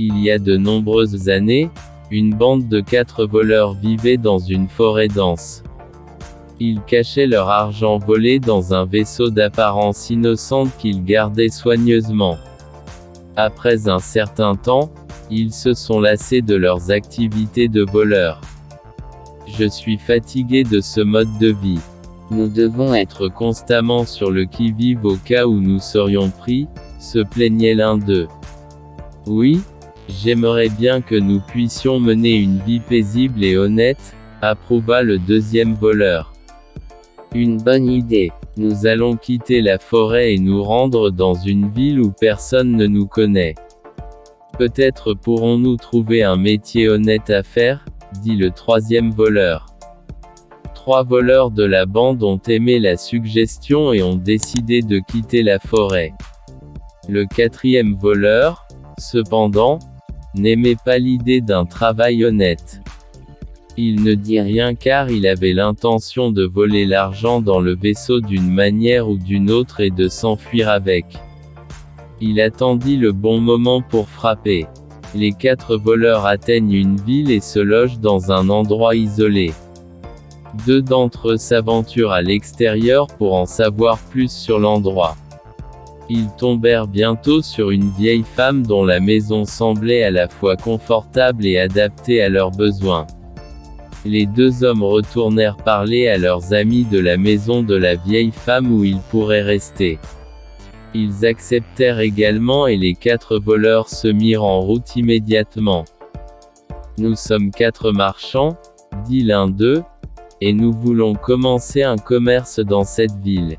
Il y a de nombreuses années, une bande de quatre voleurs vivait dans une forêt dense. Ils cachaient leur argent volé dans un vaisseau d'apparence innocente qu'ils gardaient soigneusement. Après un certain temps, ils se sont lassés de leurs activités de voleurs. Je suis fatigué de ce mode de vie. Nous devons être constamment sur le qui-vive au cas où nous serions pris, se plaignait l'un d'eux. Oui, j'aimerais bien que nous puissions mener une vie paisible et honnête, approuva le deuxième voleur. Une bonne idée. Nous allons quitter la forêt et nous rendre dans une ville où personne ne nous connaît. Peut-être pourrons-nous trouver un métier honnête à faire, dit le troisième voleur. Trois voleurs de la bande ont aimé la suggestion et ont décidé de quitter la forêt. Le quatrième voleur, cependant, n'aimait pas l'idée d'un travail honnête. Il ne dit rien car il avait l'intention de voler l'argent dans le vaisseau d'une manière ou d'une autre et de s'enfuir avec. Il attendit le bon moment pour frapper. Les quatre voleurs atteignent une ville et se logent dans un endroit isolé. Deux d'entre eux s'aventurent à l'extérieur pour en savoir plus sur l'endroit. Ils tombèrent bientôt sur une vieille femme dont la maison semblait à la fois confortable et adaptée à leurs besoins. Les deux hommes retournèrent parler à leurs amis de la maison de la vieille femme où ils pourraient rester. Ils acceptèrent également et les quatre voleurs se mirent en route immédiatement. Nous sommes quatre marchands, dit l'un d'eux, et nous voulons commencer un commerce dans cette ville.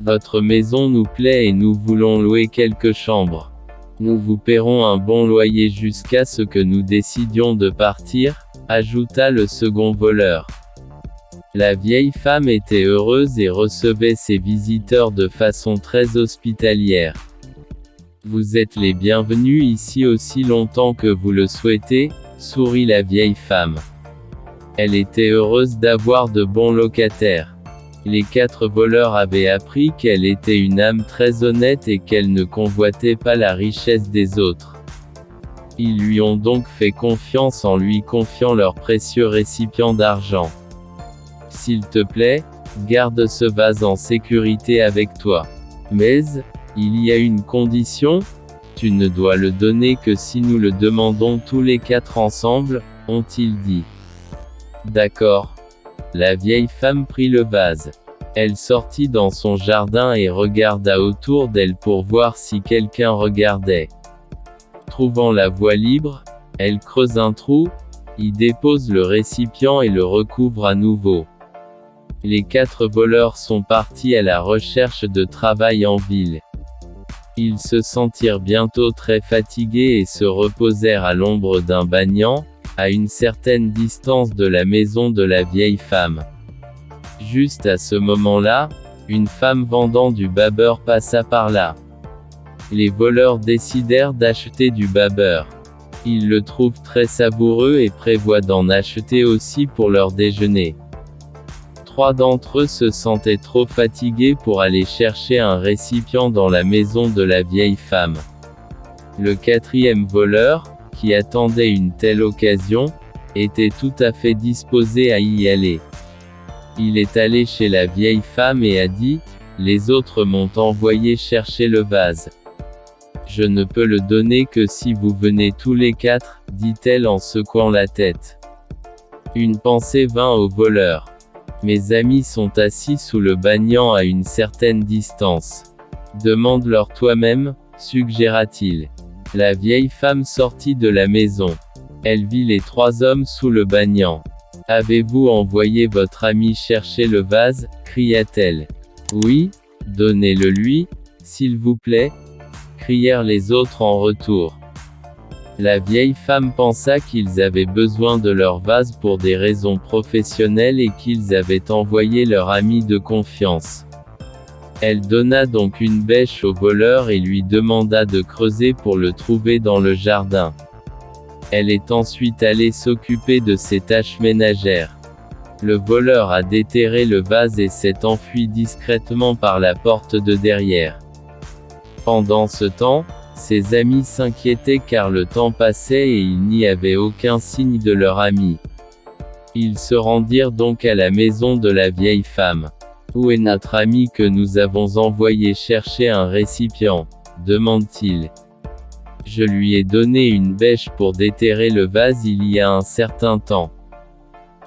Votre maison nous plaît et nous voulons louer quelques chambres. Nous vous paierons un bon loyer jusqu'à ce que nous décidions de partir, ajouta le second voleur. La vieille femme était heureuse et recevait ses visiteurs de façon très hospitalière. Vous êtes les bienvenus ici aussi longtemps que vous le souhaitez, sourit la vieille femme. Elle était heureuse d'avoir de bons locataires. Les quatre voleurs avaient appris qu'elle était une âme très honnête et qu'elle ne convoitait pas la richesse des autres. Ils lui ont donc fait confiance en lui confiant leur précieux récipient d'argent. S'il te plaît, garde ce vase en sécurité avec toi. Mais, il y a une condition, tu ne dois le donner que si nous le demandons tous les quatre ensemble, ont-ils dit. D'accord. La vieille femme prit le vase. Elle sortit dans son jardin et regarda autour d'elle pour voir si quelqu'un regardait. Trouvant la voie libre, elle creuse un trou, y dépose le récipient et le recouvre à nouveau. Les quatre voleurs sont partis à la recherche de travail en ville. Ils se sentirent bientôt très fatigués et se reposèrent à l'ombre d'un banyan, à une certaine distance de la maison de la vieille femme. Juste à ce moment-là, une femme vendant du babeur passa par là. Les voleurs décidèrent d'acheter du babeur. Ils le trouvent très savoureux et prévoient d'en acheter aussi pour leur déjeuner. Trois d'entre eux se sentaient trop fatigués pour aller chercher un récipient dans la maison de la vieille femme. Le quatrième voleur, qui attendait une telle occasion, était tout à fait disposé à y aller. Il est allé chez la vieille femme et a dit, les autres m'ont envoyé chercher le vase. Je ne peux le donner que si vous venez tous les quatre, dit-elle en secouant la tête. Une pensée vint au voleur. Mes amis sont assis sous le banyan à une certaine distance. Demande-leur toi-même, suggéra-t-il. La vieille femme sortit de la maison. Elle vit les trois hommes sous le banyan. Avez-vous envoyé votre ami chercher le vase? cria-t-elle. Oui, donnez-le lui, s'il vous plaît, crièrent les autres en retour. La vieille femme pensa qu'ils avaient besoin de leur vase pour des raisons professionnelles et qu'ils avaient envoyé leur ami de confiance. Elle donna donc une bêche au voleur et lui demanda de creuser pour le trouver dans le jardin. Elle est ensuite allée s'occuper de ses tâches ménagères. Le voleur a déterré le vase et s'est enfui discrètement par la porte de derrière. Pendant ce temps, Ses amis s'inquiétaient car le temps passait et il n'y avait aucun signe de leur ami. Ils se rendirent donc à la maison de la vieille femme. Où est notre ami que nous avons envoyé chercher un récipient demande-t-il. Je lui ai donné une bêche pour déterrer le vase il y a un certain temps.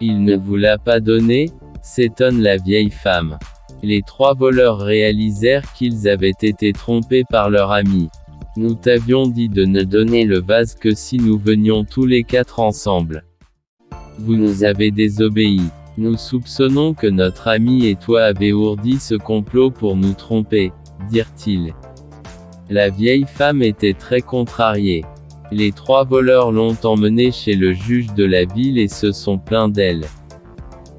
Il ne vous l'a pas donné s'étonne la vieille femme. Les trois voleurs réalisèrent qu'ils avaient été trompés par leur ami. Nous t'avions dit de ne donner le vase que si nous venions tous les quatre ensemble. Vous nous avez désobéi. Nous soupçonnons que notre ami et toi avez ourdi ce complot pour nous tromper, dirent-ils. La vieille femme était très contrariée. Les trois voleurs l'ont emmenée chez le juge de la ville et se sont plaints d'elle.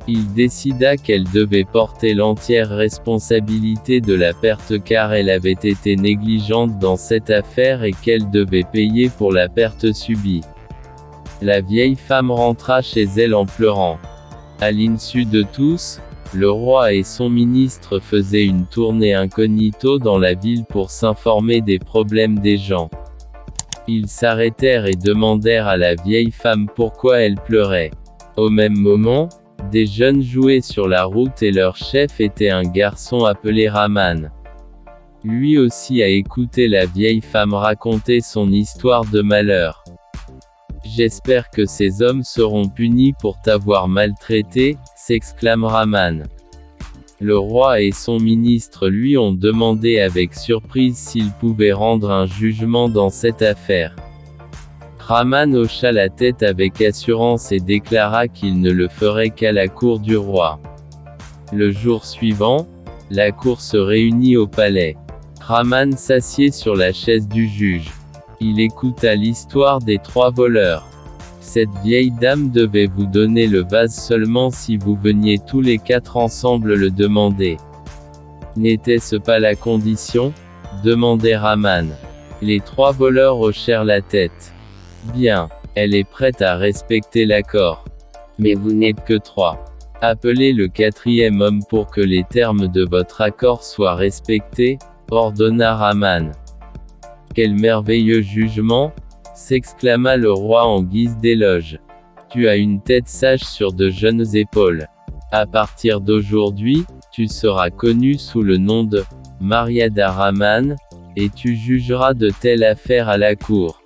Il décida qu'elle devait porter l'entière responsabilité de la perte car elle avait été négligente dans cette affaire et qu'elle devait payer pour la perte subie. La vieille femme rentra chez elle en pleurant. À l'insu de tous, le roi et son ministre faisaient une tournée incognito dans la ville pour s'informer des problèmes des gens. Ils s'arrêtèrent et demandèrent à la vieille femme pourquoi elle pleurait. Au même moment, des jeunes jouaient sur la route et leur chef était un garçon appelé Raman. Lui aussi a écouté la vieille femme raconter son histoire de malheur. J'espère que ces hommes seront punis pour t'avoir maltraité, s'exclame Raman. Le roi et son ministre lui ont demandé avec surprise s'ils pouvaient rendre un jugement dans cette affaire. Raman hocha la tête avec assurance et déclara qu'il ne le ferait qu'à la cour du roi. Le jour suivant, la cour se réunit au palais. Raman s'assied sur la chaise du juge. Il écouta l'histoire des trois voleurs. Cette vieille dame devait vous donner le vase seulement si vous veniez tous les quatre ensemble le demander. N'était-ce pas la condition? demandait Raman. Les trois voleurs hochèrent la tête. Bien. Elle est prête à respecter l'accord. Mais vous n'êtes que trois. Appelez le quatrième homme pour que les termes de votre accord soient respectés, ordonna Raman. Quel merveilleux jugement s'exclama le roi en guise d'éloge. Tu as une tête sage sur de jeunes épaules. À partir d'aujourd'hui, tu seras connu sous le nom de Mariada Raman, et tu jugeras de telles affaires à la cour.